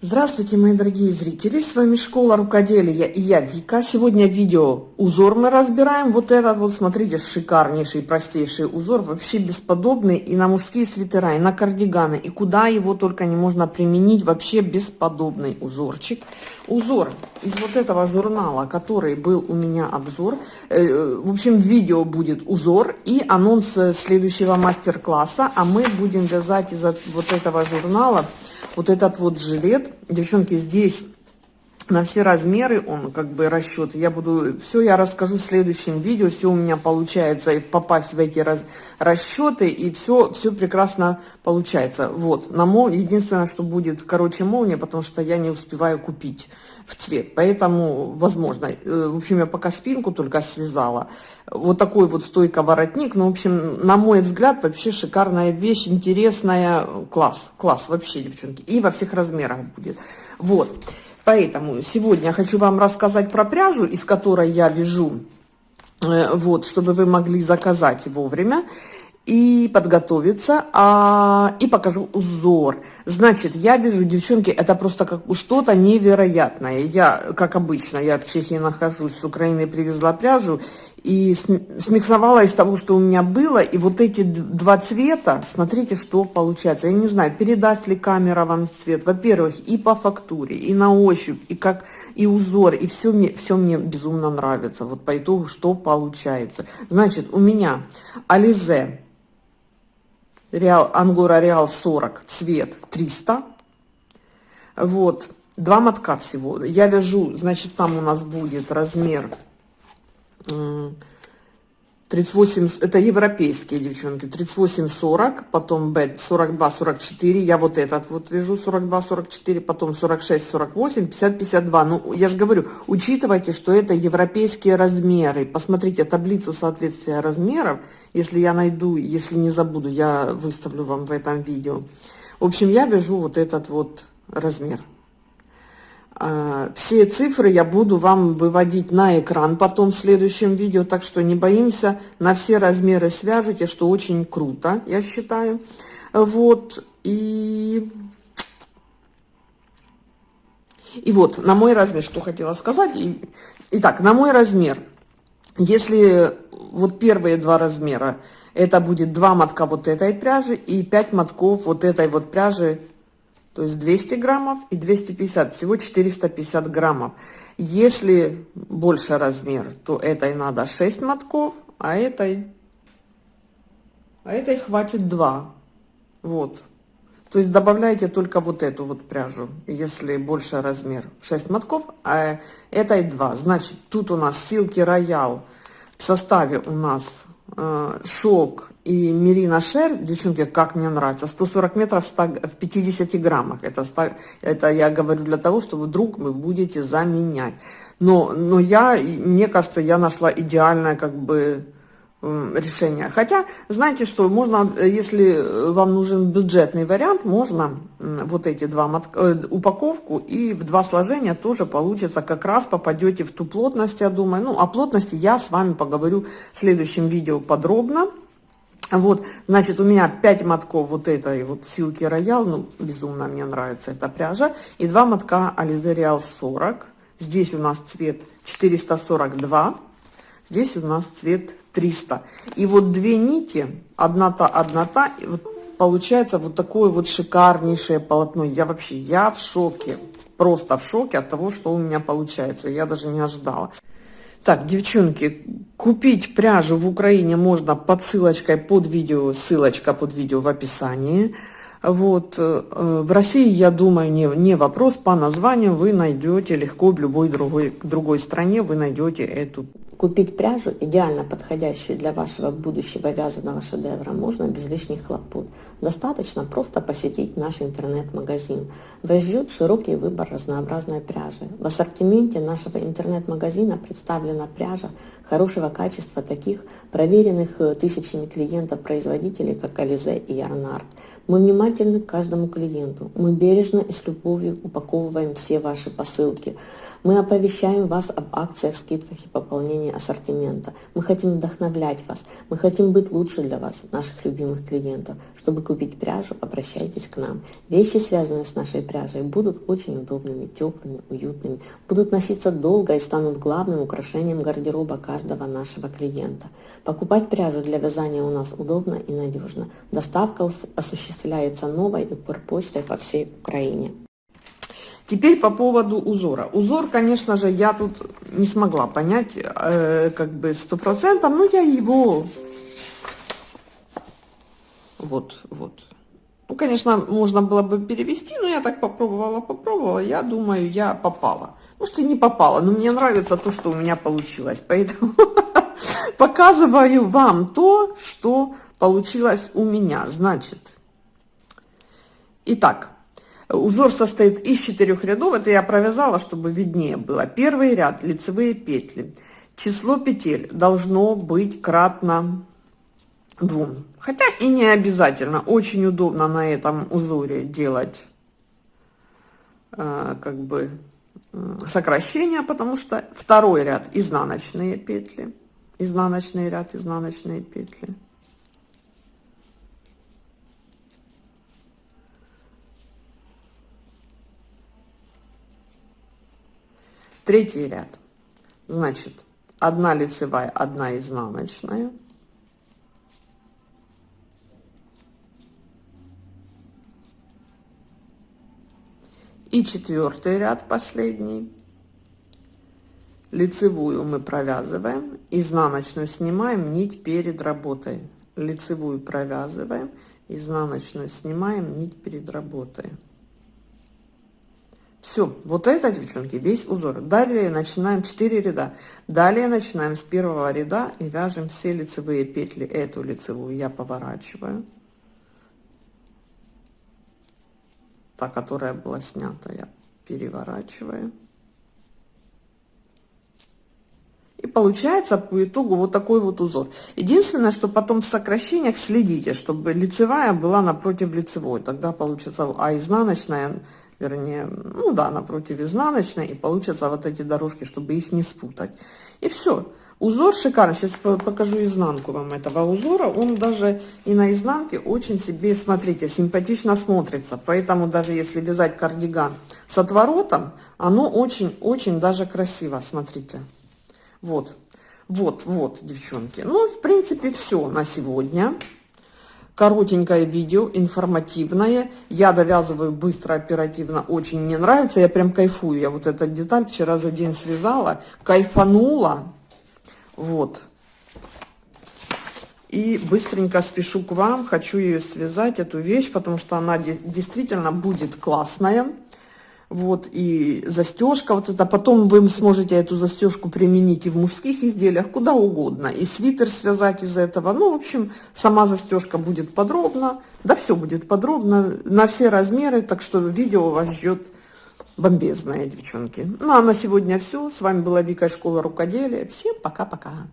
Здравствуйте, мои дорогие зрители, с вами Школа Рукоделия и я Вика. Сегодня видео узор мы разбираем. Вот этот вот, смотрите, шикарнейший, простейший узор, вообще бесподобный и на мужские свитера, и на кардиганы, и куда его только не можно применить, вообще бесподобный узорчик. Узор из вот этого журнала, который был у меня обзор, э, в общем, видео будет узор и анонс следующего мастер-класса, а мы будем вязать из вот этого журнала вот этот вот жилет, девчонки, здесь на все размеры он как бы расчет. Я буду, все я расскажу в следующем видео, все у меня получается и попасть в эти раз, расчеты, и все, все прекрасно получается. Вот, на мол, единственное, что будет короче молния, потому что я не успеваю купить в цвет, поэтому возможно. Э, в общем, я пока спинку только связала. Вот такой вот стойка воротник, ну, в общем, на мой взгляд, вообще шикарная вещь, интересная, класс, класс вообще, девчонки, и во всех размерах будет. Вот. Поэтому сегодня я хочу вам рассказать про пряжу, из которой я вяжу, э, вот, чтобы вы могли заказать вовремя и подготовиться, а, и покажу узор. Значит, я вижу, девчонки, это просто как что-то невероятное. Я, как обычно, я в Чехии нахожусь, с Украины привезла пряжу, и смиксовала из того, что у меня было, и вот эти два цвета, смотрите, что получается. Я не знаю, передаст ли камера вам цвет. Во-первых, и по фактуре, и на ощупь, и как и узор, и все мне, все мне безумно нравится. Вот по итогу, что получается. Значит, у меня Ализе Реал, Ангора Реал 40, цвет 300. Вот, два мотка всего. Я вяжу, значит, там у нас будет размер 38, это европейские девчонки, 38-40, потом Б 42-44, я вот этот вот вяжу 42-44, потом 46-48, 50-52. Ну, я же говорю, учитывайте, что это европейские размеры. Посмотрите таблицу соответствия размеров, если я найду, если не забуду, я выставлю вам в этом видео. В общем, я вяжу вот этот вот размер. А, все цифры я буду вам выводить на экран потом в следующем видео, так что не боимся, на все размеры свяжите, что очень круто, я считаю. Вот, и... И вот, на мой размер, что хотела сказать. Итак, на мой размер, если вот первые два размера, это будет два мотка вот этой пряжи и 5 мотков вот этой вот пряжи то есть 200 граммов и 250, всего 450 граммов. Если больше размер, то этой надо 6 мотков, а этой, а этой хватит 2. Вот. То есть добавляете только вот эту вот пряжу, если больше размер 6 мотков, а этой 2. Значит, тут у нас силки роял в составе у нас шелк и Мерина Шер, девчонки, как мне нравится, 140 метров в 50 граммах. Это, это я говорю для того, что вдруг вы будете заменять. Но, но я, мне кажется, я нашла идеальное как бы решение. Хотя, знаете что, можно, если вам нужен бюджетный вариант, можно вот эти два мотка, э, упаковку и в два сложения тоже получится, как раз попадете в ту плотность, я думаю. Ну, о плотности я с вами поговорю в следующем видео подробно. Вот, значит, у меня 5 мотков вот этой вот силки роял, ну, безумно мне нравится эта пряжа, и 2 мотка Alize Real 40. Здесь у нас цвет 442, здесь у нас цвет 300. И вот две нити, одна-та, одна-та, вот получается вот такое вот шикарнейшее полотно. Я вообще, я в шоке, просто в шоке от того, что у меня получается. Я даже не ожидала. Так, девчонки, купить пряжу в Украине можно под ссылочкой под видео, ссылочка под видео в описании. Вот, э, в России, я думаю, не, не вопрос, по названию вы найдете легко в любой другой, другой стране, вы найдете эту Купить пряжу, идеально подходящую для вашего будущего вязаного шедевра, можно без лишних хлопот. Достаточно просто посетить наш интернет-магазин. Вас ждет широкий выбор разнообразной пряжи. В ассортименте нашего интернет-магазина представлена пряжа хорошего качества таких проверенных э, тысячами клиентов производителей, как Ализе и Ярнард. Мы внимательны к каждому клиенту. Мы бережно и с любовью упаковываем все ваши посылки. Мы оповещаем вас об акциях, скидках и пополнении расширение ассортимента. Мы хотим вдохновлять вас. Мы хотим быть лучше для вас, наших любимых клиентов. Чтобы купить пряжу, обращайтесь к нам. Вещи, связанные с нашей пряжей, будут очень удобными, теплыми, уютными, будут носиться долго и станут главным украшением гардероба каждого нашего клиента. Покупать пряжу для вязания у нас удобно и надежно. Доставка осуществляется новой и почтой по всей Украине. Теперь по поводу узора. Узор, конечно же, я тут не смогла понять э, как бы сто процентов, но я его... Вот, вот. Ну, конечно, можно было бы перевести, но я так попробовала, попробовала. Я думаю, я попала. Может, и не попала, но мне нравится то, что у меня получилось. Поэтому показываю вам то, что получилось у меня. Значит, итак, Узор состоит из четырех рядов. Это я провязала, чтобы виднее было. Первый ряд лицевые петли. Число петель должно быть кратно двум. Хотя и не обязательно. Очень удобно на этом узоре делать э, как бы э, сокращение, потому что второй ряд изнаночные петли. Изнаночный ряд, изнаночные петли. Третий ряд. Значит, одна лицевая, одна изнаночная. И четвертый ряд последний. Лицевую мы провязываем, изнаночную снимаем нить перед работой. Лицевую провязываем, изнаночную снимаем нить перед работой. Все, вот это, девчонки, весь узор. Далее начинаем 4 ряда. Далее начинаем с первого ряда и вяжем все лицевые петли. Эту лицевую я поворачиваю. Та, которая была снята, я переворачиваю. И получается по итогу вот такой вот узор. Единственное, что потом в сокращениях следите, чтобы лицевая была напротив лицевой. Тогда получится, а изнаночная вернее, ну да, напротив изнаночной, и получатся вот эти дорожки, чтобы их не спутать. И все. Узор шикарный. Сейчас покажу изнанку вам этого узора. Он даже и на изнанке очень себе, смотрите, симпатично смотрится. Поэтому даже если вязать кардиган с отворотом, оно очень-очень даже красиво, смотрите. Вот, вот, вот, девчонки. Ну, в принципе, все на сегодня коротенькое видео, информативное. Я довязываю быстро, оперативно, очень мне нравится. Я прям кайфую. Я вот эту деталь вчера за день связала, кайфанула. Вот. И быстренько спешу к вам. Хочу ее связать, эту вещь, потому что она действительно будет классная вот, и застежка вот это. Потом вы сможете эту застежку применить и в мужских изделиях, куда угодно. И свитер связать из этого. Ну, в общем, сама застежка будет подробно. Да, все будет подробно, на все размеры. Так что видео вас ждет бомбезное, девчонки. Ну, а на сегодня все. С вами была Вика из Школы Рукоделия. Всем пока-пока.